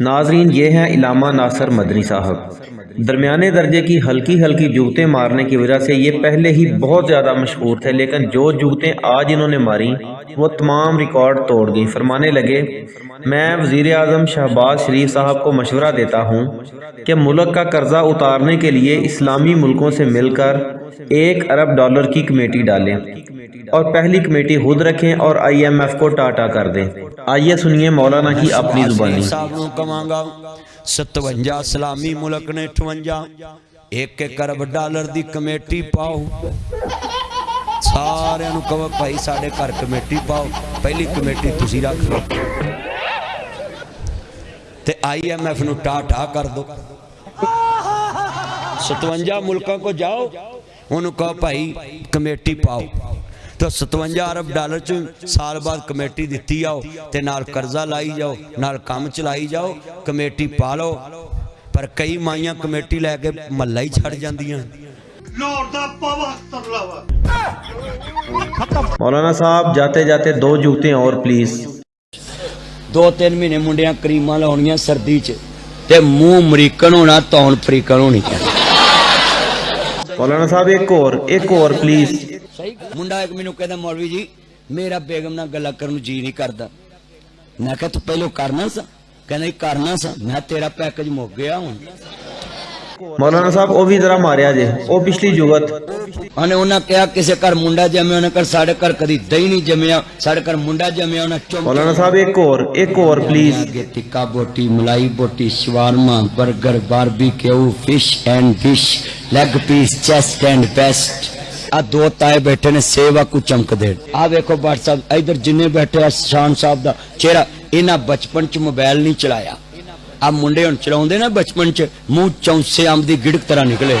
ناظرین، یہ ہیں علامہ ناصر مدنی صاحب۔ درمیانے درجے کی ہلکی ہلکی جوتیں مارنے کی وجہ سے یہ پہلے ہی بہت زیادہ مشہور تھے، لیکن جو جوتیں آج انہوں نے ماری وہ تمام ریکارڈ توڑ گئی فرمانے لگے، میں وزیر اعظم شہباز شریف صاحب کو مشورہ دیتا ہوں کہ ملک کا قرضہ اتارنے کے لیے اسلامی ملکوں سے مل کر ایک ارب ڈالر کی کمیٹی ڈالیں اور پہلی کمیٹی خود رکھیں اور آئی ایم ایف کو ٹاٹا کر دیں۔ آئیے سنیے مولانا کی اپنی زبانی۔ ستونجا سلامی ملک نے اٹھوجا ایک ایک ارب ڈالر دی کمیٹی پاؤ۔ سارے انہوں کہو بھائی ساڑے کر کمیٹی پاؤ۔ پہلی کمیٹی تسی رکھ لو۔ تے آئی ایم ایف نو ٹاٹا کر دو۔ ستونجا ملکہ کو جاؤ۔ انہوں کہا بھائی کمیٹی پاؤ تو ستونجا عرب ڈالر چون سال بعد کمیٹی دیتی آؤ تے نال کرزہ لائی جاؤ نال کام چلائی جاؤ کمیٹی پالو پر کئی مائیاں کمیٹی لے کے ملہ ہی چھڑ جاندیاں مولانا صاحب جاتے جاتے دو جوتے ہیں اور پلیز دو تین مینے منڈیاں کریمہ لہنیاں سردی چھے تے مو امریکن ہونا تون فریقن ہونی چاہیے مولانا صاحب ایک اور ایک اور پلیز منڈا ایک منو کہتا مولوی جی میرا بیگم نہ گلا کرنو جی نہیں کرتا۔ میں کہا تو پہلو کرنا سا۔ کہنا ہی کرنا سا۔ میں تیرا پیکج مو گیا ہوں۔ مولانا صاحب او بھی ذرا ماریا جے۔ او پچھلی جگت۔ انہیں انہاں کہا کسے کر منڈا جمیا انہیں کر ساڑھے کر کدی دہی نہیں جمیا ساڑھے کر منڈا جمیا انہیں چمکے مولانا صاحب ایک اور ایک اور پلیز تکا بوٹی ملائی بوٹی shawarma burger barbecue fish and fish leg piece chest and breast آ دو تائے بیٹھے نے سیوا کو چمک دے آ ویکھو بٹ صاحب، ادھر جنہیں بیٹھے ہیں، شان صاحب دا۔ چہرہ، انہاں بچپن چ موبیل نہیں چلایا۔ آ منڈے ان چلاؤں دے نا بچپن چ مو چونسے سے آمدی گڑک طرح نکلے۔